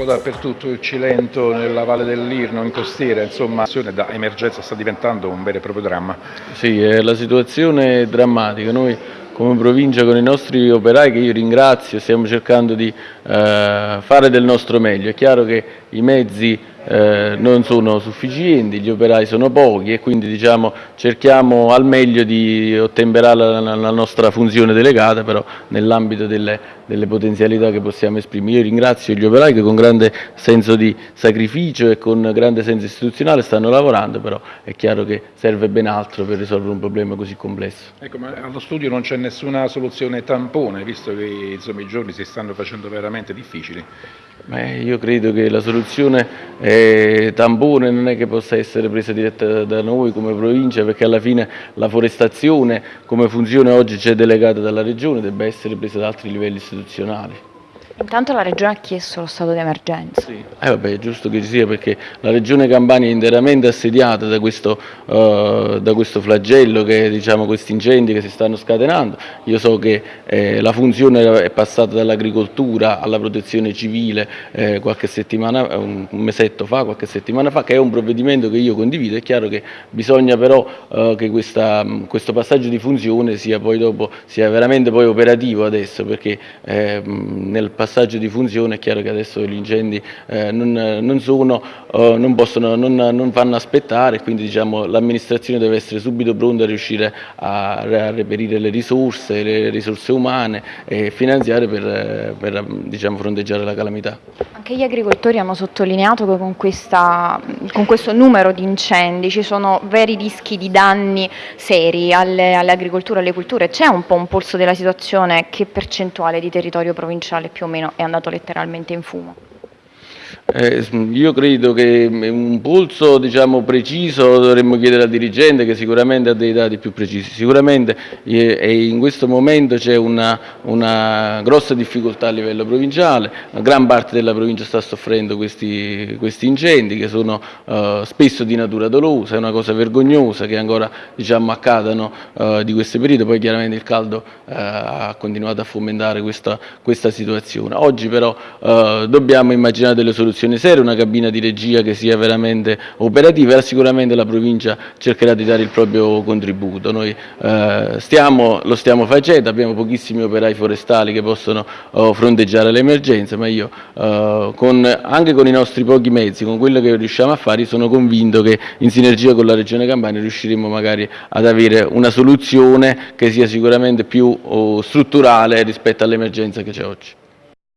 po' dappertutto, il Cilento, nella Valle dell'Irno, in costiera, insomma, la situazione da emergenza sta diventando un vero e proprio dramma. Sì, eh, la situazione è drammatica. Noi come provincia con i nostri operai che io ringrazio stiamo cercando di eh, fare del nostro meglio. È chiaro che i mezzi eh, non sono sufficienti, gli operai sono pochi e quindi diciamo, cerchiamo al meglio di ottemperare la, la nostra funzione delegata, però nell'ambito delle, delle, potenzialità che possiamo esprimere. Io ringrazio gli operai che con grande senso di sacrificio e con grande senso istituzionale stanno lavorando, però è chiaro che serve ben altro per risolvere un problema così complesso. Ecco, ma allo studio non c'è nessuna soluzione tampone, visto che insomma, i giorni si stanno facendo veramente difficili. Beh, io credo che la soluzione eh, tampone non è che possa essere presa diretta da noi come provincia perché alla fine la forestazione come funzione oggi c'è delegata dalla Regione debba essere presa da altri livelli istituzionali. Intanto la Regione ha chiesto lo stato di emergenza. Sì, eh vabbè, è giusto che ci sia perché la Regione Campania è interamente assediata da questo, uh, da questo flagello, che, diciamo, questi incendi che si stanno scatenando. Io so che eh, la funzione è passata dall'agricoltura alla protezione civile eh, qualche settimana, un mesetto fa, qualche settimana fa, che è un provvedimento che io condivido. È chiaro che bisogna però uh, che questa, questo passaggio di funzione sia, dopo, sia veramente poi operativo adesso perché eh, nel passaggio passaggio di funzione è chiaro che adesso gli incendi eh, non, non, sono, eh, non, possono, non, non, fanno aspettare, quindi diciamo, l'amministrazione deve essere subito pronta a riuscire a, a, reperire le risorse, le risorse umane e finanziarie per, per diciamo, fronteggiare la calamità. Anche gli agricoltori hanno sottolineato che con, questa, con questo numero di incendi ci sono veri rischi di danni seri alle, agricolture, alle culture. C'è un po' un polso della situazione? Che percentuale di territorio provinciale più o meno? È andato letteralmente in fumo. Eh, io credo che un polso diciamo, preciso dovremmo chiedere al dirigente che sicuramente ha dei dati più precisi. Sicuramente eh, in questo momento c'è una, una, grossa difficoltà a livello provinciale, gran parte della provincia sta soffrendo questi, questi incendi che sono eh, spesso di natura dolosa, è una cosa vergognosa che ancora diciamo, accadano eh, di questo periodo, poi chiaramente il caldo eh, ha continuato a fomentare questa, questa situazione. Oggi però eh, dobbiamo immaginare delle soluzioni soluzione seria, una cabina di regia che sia veramente operativa e sicuramente la provincia cercherà di dare il proprio contributo. Noi eh, stiamo, lo stiamo facendo, abbiamo pochissimi operai forestali che possono oh, fronteggiare l'emergenza, ma io eh, con, anche con i nostri pochi mezzi, con quello che riusciamo a fare, sono convinto che in sinergia con la Regione Campania riusciremo magari ad avere una soluzione che sia sicuramente più oh, strutturale rispetto all'emergenza che c'è oggi.